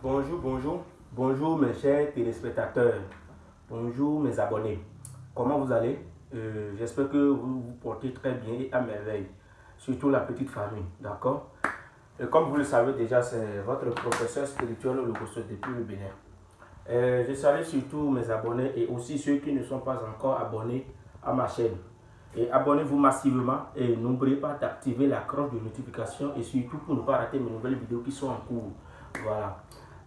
Bonjour, bonjour. Bonjour mes chers téléspectateurs. Bonjour mes abonnés. Comment vous allez? Euh, J'espère que vous vous portez très bien et à merveille. Surtout la petite famille, d'accord? Comme vous le savez déjà, c'est votre professeur spirituel le depuis le Bénin. Euh, je salue surtout mes abonnés et aussi ceux qui ne sont pas encore abonnés à ma chaîne. Et abonnez-vous massivement et n'oubliez pas d'activer la cloche de notification et surtout pour ne pas rater mes nouvelles vidéos qui sont en cours. Voilà.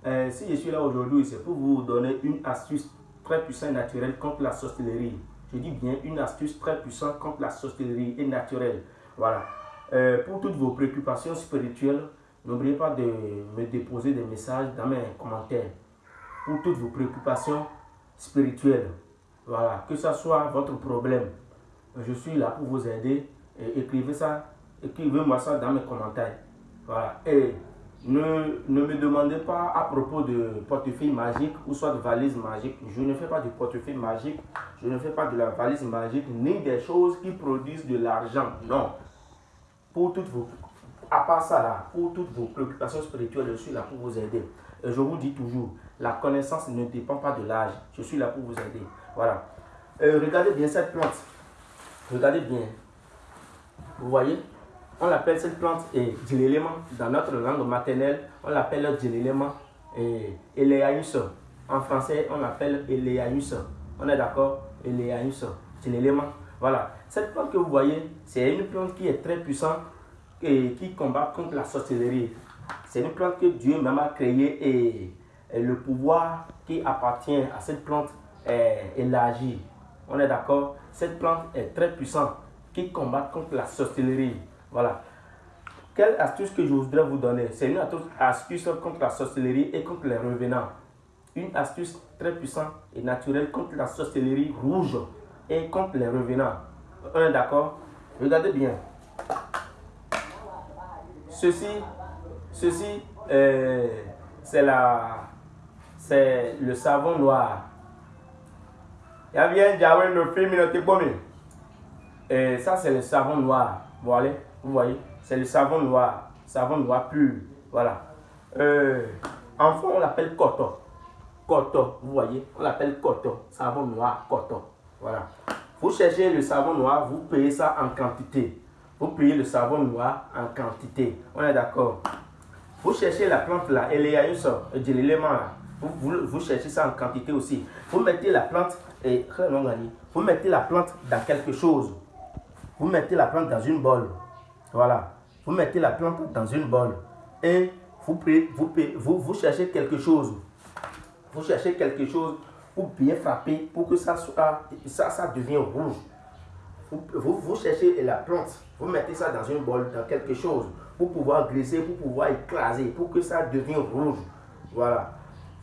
Euh, si je suis là aujourd'hui, c'est pour vous donner une astuce très puissante et naturelle contre la sorcellerie. Je dis bien une astuce très puissante contre la sorcellerie et naturelle. Voilà. Euh, pour toutes vos préoccupations spirituelles, n'oubliez pas de me déposer des messages dans mes commentaires. Pour toutes vos préoccupations spirituelles. Voilà. Que ce soit votre problème, je suis là pour vous aider. Écrivez ça, écrivez-moi ça dans mes commentaires. Voilà. Et ne, me demandez pas à propos de portefeuille magique ou soit de valise magique. Je ne fais pas de portefeuille magique, je ne fais pas de la valise magique, ni des choses qui produisent de l'argent. Non. Pour toutes vos, à part ça là, pour toutes vos préoccupations spirituelles, je suis là pour vous aider. Et je vous dis toujours, la connaissance ne dépend pas de l'âge. Je suis là pour vous aider. Voilà. Euh, regardez bien cette plante. Regardez bien. Vous voyez? On l'appelle cette plante et l'élément. Dans notre langue maternelle, on l'appelle l'élément et Eleaïus. En français, on l'appelle Eleaïus. On est d'accord? Eleaïus. l'élément. Voilà. Cette plante que vous voyez, c'est une plante qui est très puissante et qui combat contre la sorcellerie. C'est une plante que Dieu même a créée et, le pouvoir qui appartient à cette plante est élargi. On est d'accord? Cette plante est très puissante qui combat contre la sorcellerie. Voilà. Quelle astuce que je voudrais vous donner? C'est une astuce contre la sorcellerie et contre les revenants. Une astuce très puissante et naturelle contre la sorcellerie rouge et contre les revenants. Est d'accord? Regardez bien. Ceci, ceci, euh, c'est la, c'est le savon noir il bien Jawé le film Et ça, c'est le savon noir. Voilà, vous voyez, c'est le savon noir. Savon noir pur. Voilà. Euh, en fond, on l'appelle coton. Coton, vous voyez, on l'appelle coton. Savon noir, coton. Voilà. Vous cherchez le savon noir, vous payez ça en quantité. Vous payez le savon noir en quantité. On est d'accord. Vous cherchez la plante là, elle est à une sorte l'élément là. Vous, vous, cherchez ça en quantité aussi. Vous mettez la plante et vous mettez la plante dans quelque chose. Vous mettez la plante dans une bol. Voilà. Vous mettez la plante dans une bol. Et vous, vous, vous, vous cherchez quelque chose. Vous cherchez quelque chose pour bien frapper, pour que ça, soit, ça, ça devienne rouge. Vous, vous, cherchez la plante, vous mettez ça dans une bol, dans quelque chose, pour pouvoir glisser, pour pouvoir écraser, pour que ça devienne rouge. Voilà.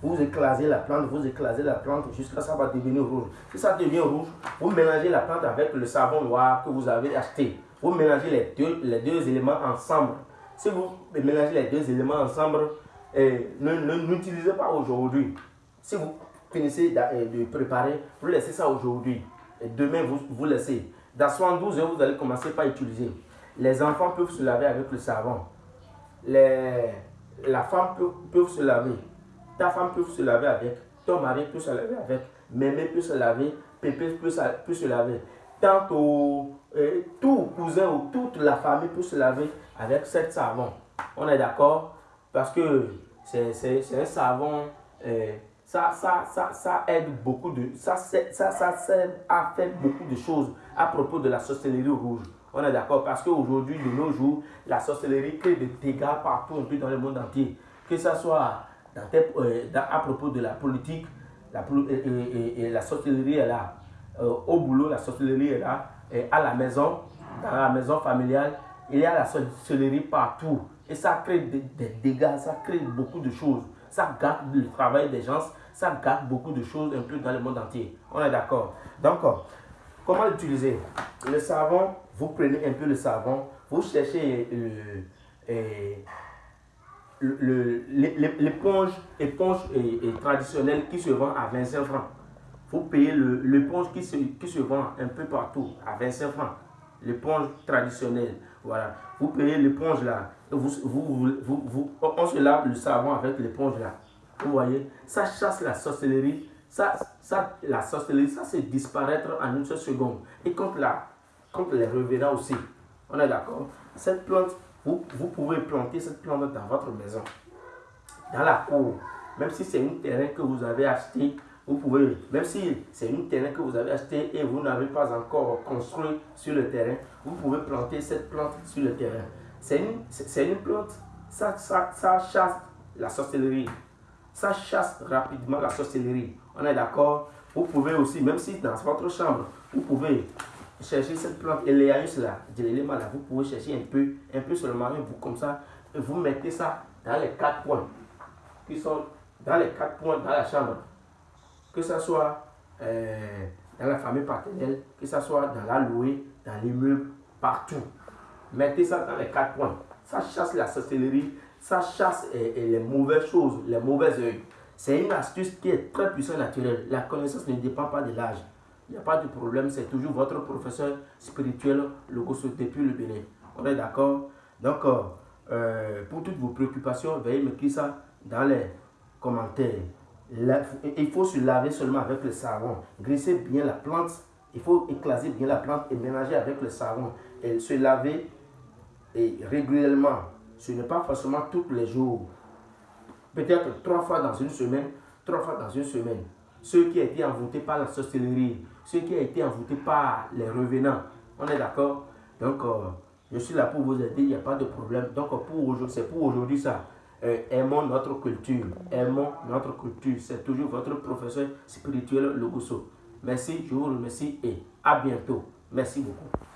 Vous écrasez la plante, vous écrasez la plante jusqu'à ça va devenir rouge. Si ça devient rouge, vous mélangez la plante avec le savon noir que vous avez acheté. Vous mélangez les deux, les deux éléments ensemble. Si vous mélangez les deux éléments ensemble, ne n'utilisez pas aujourd'hui. Si vous finissez de, préparer, vous laissez ça aujourd'hui. Demain, vous, vous laissez. Dans 72 heures, vous allez commencer par utiliser. Les enfants peuvent se laver avec le savon. Les, la femme peut, se laver. Ta femme peut se laver avec, ton mari peut se laver avec, Mémé peut se laver, Pépé peut peut se laver. Tant au, euh, tout cousin ou toute la famille peut se laver avec cette savon. On est d'accord? Parce que c'est un savon, ça, ça, ça, ça aide beaucoup de, ça, ça, ça à faire beaucoup de choses à propos de la sorcellerie rouge. On est d'accord? Parce qu'aujourd'hui, de nos jours, la sorcellerie crée des dégâts partout un peu dans le monde entier. Que ce soit euh, à propos de la politique, la, et, la sorcellerie est là. Euh, au boulot, la sorcellerie est là. Et à la maison, dans la maison familiale, il y a la sorcellerie partout. Et ça crée des, dégâts, ça crée beaucoup de choses. Ça gâte le travail des gens, ça gâte beaucoup de choses un peu dans le monde entier. On est d'accord. Donc, comment l'utiliser? Le savon, vous prenez un peu le savon, vous cherchez euh, l'éponge éponge traditionnelle qui se vend à 25 francs. Vous payez l'éponge qui se, qui se vend un peu partout à 25 francs. L'éponge traditionnelle. Voilà. Vous payez l'éponge là. Vous, vous, vous, vous, on se lave le savon avec l'éponge là. Vous voyez, ça chasse la sorcellerie. Ça, ça, la sorcellerie, ça c'est disparaître en une seule seconde. Et contre, la, contre les revenants aussi. On est d'accord Cette plante, vous, vous pouvez planter cette plante dans votre maison, dans la cour. Même si c'est un terrain que vous avez acheté, vous pouvez, même si c'est un terrain que vous avez acheté et vous n'avez pas encore construit sur le terrain, vous pouvez planter cette plante sur le terrain. C'est une, une plante, ça, ça, ça chasse la sorcellerie. Ça chasse rapidement la sorcellerie. On est d'accord? Vous pouvez aussi, même si dans votre chambre, vous pouvez chercher cette plante et là, vous pouvez chercher un peu, un peu seulement, un bout comme ça, et vous mettez ça dans les quatre points qui sont dans les quatre points dans la chambre. Que ce soit euh, dans la famille paternelle, que ce soit dans la louée, dans l'immeuble, partout. Mettez ça dans les quatre points. Ça chasse la sorcellerie, ça chasse euh, euh, les mauvaises choses, les mauvais œils. C'est une astuce qui est très puissante naturelle. La connaissance ne dépend pas de l'âge. Il n'y a pas de problème, c'est toujours votre professeur spirituel, le depuis le Bénin. On est d'accord? Donc, pour toutes vos préoccupations, veuillez mettre ça dans les commentaires. Il faut se laver seulement avec le savon. Grisser bien la plante. Il faut éclaser bien la plante et ménager avec le savon. Et se laver et régulièrement. Ce n'est pas forcément tous les jours. Peut-être trois fois dans une semaine, trois fois dans une semaine. Ceux qui ont été envoûtés par la sorcellerie, ceux qui ont été envoûtés par les revenants. On est d'accord? Donc, euh, je suis là pour vous aider, il n'y a pas de problème. Donc, pour c'est pour aujourd'hui ça. Euh, aimons notre culture. Aimons notre culture. C'est toujours votre professeur spirituel Logoso. Merci, je vous remercie et à bientôt. Merci beaucoup.